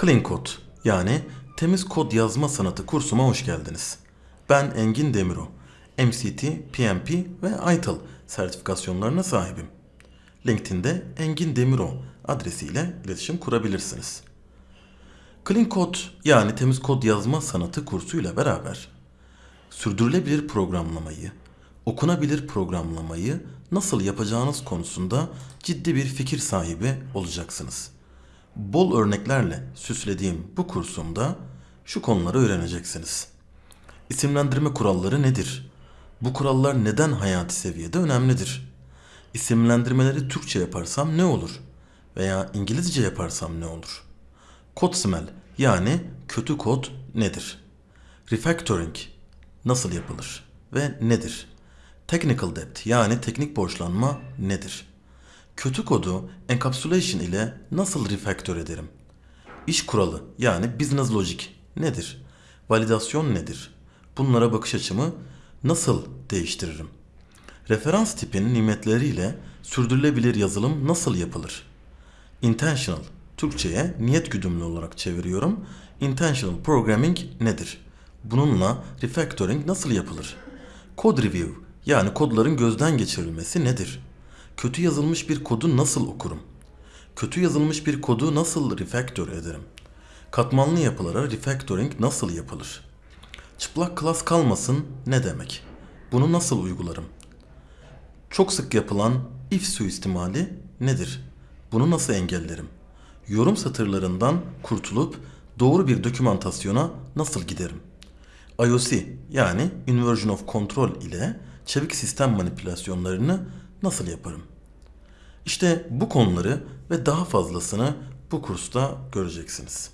Clean Code yani temiz kod yazma sanatı kursuma hoş geldiniz. Ben Engin Demiro. MCT, PMP ve ITIL sertifikasyonlarına sahibim. LinkedIn'de Engin Demiro adresiyle iletişim kurabilirsiniz. Clean Code yani temiz kod yazma sanatı kursuyla beraber sürdürülebilir programlamayı, okunabilir programlamayı nasıl yapacağınız konusunda ciddi bir fikir sahibi olacaksınız. Bol örneklerle süslediğim bu kursumda şu konuları öğreneceksiniz. İsimlendirme kuralları nedir? Bu kurallar neden hayati seviyede önemlidir? İsimlendirmeleri Türkçe yaparsam ne olur? Veya İngilizce yaparsam ne olur? Kod smell yani kötü kod nedir? Refactoring nasıl yapılır ve nedir? Technical debt yani teknik borçlanma nedir? Kötü kodu encapsulation ile nasıl refactor ederim? İş kuralı yani business logic nedir? Validasyon nedir? Bunlara bakış açımı nasıl değiştiririm? Referans tipinin nimetleriyle sürdürülebilir yazılım nasıl yapılır? Intentional, Türkçe'ye niyet güdümlü olarak çeviriyorum. Intentional programming nedir? Bununla refactoring nasıl yapılır? Code review, yani kodların gözden geçirilmesi nedir? Kötü yazılmış bir kodu nasıl okurum? Kötü yazılmış bir kodu nasıl refactor ederim? Katmanlı yapılara refactoring nasıl yapılır? Çıplak klas kalmasın ne demek? Bunu nasıl uygularım? Çok sık yapılan if suistimali nedir? Bunu nasıl engellerim? Yorum satırlarından kurtulup doğru bir dokümantasyona nasıl giderim? IOC yani Inversion of Control ile çevik sistem manipülasyonlarını nasıl yaparım? İşte bu konuları ve daha fazlasını bu kursta göreceksiniz.